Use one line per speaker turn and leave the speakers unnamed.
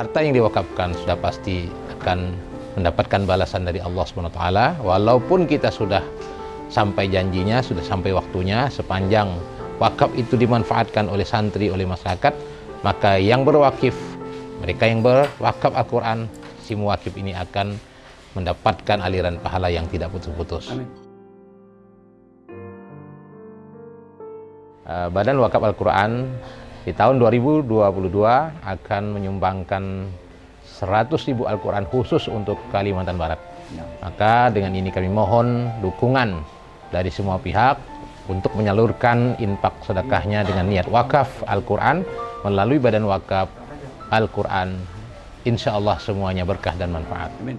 harta yang diwakafkan sudah pasti akan mendapatkan balasan dari Allah SWT walaupun kita sudah sampai janjinya, sudah sampai waktunya sepanjang wakaf itu dimanfaatkan oleh santri, oleh masyarakat maka yang berwakif mereka yang berwakaf Al-Quran si muwakif ini akan mendapatkan aliran pahala yang tidak putus-putus. Badan Wakaf Al-Quran di tahun 2022 akan menyumbangkan 100 ribu Al-Quran khusus untuk Kalimantan Barat. Ya. Maka dengan ini kami mohon dukungan dari semua pihak untuk menyalurkan infak sedekahnya dengan niat wakaf Al-Quran melalui Badan Wakaf Al-Quran. Insya Allah semuanya berkah dan manfaat. Amin.